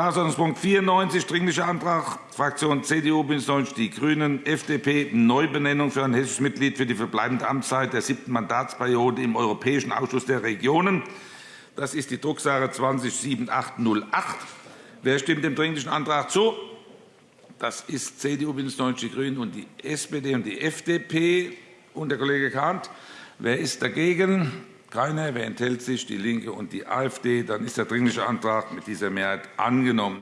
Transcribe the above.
Tagesordnungspunkt 94, Dringlicher Antrag Fraktion CDU, BÜNDNIS 90 die GRÜNEN, FDP, Neubenennung für ein hessisches Mitglied für die verbleibende Amtszeit der siebten Mandatsperiode im Europäischen Ausschuss der Regionen. Das ist die Drucksache 20-7808. Wer stimmt dem Dringlichen Antrag zu? Das ist CDU, BÜNDNIS 90 die GRÜNEN und die SPD und die FDP und der Kollege Kahnt. Wer ist dagegen? Keiner. Wer enthält sich? DIE LINKE und die AfD. Dann ist der Dringliche Antrag mit dieser Mehrheit angenommen.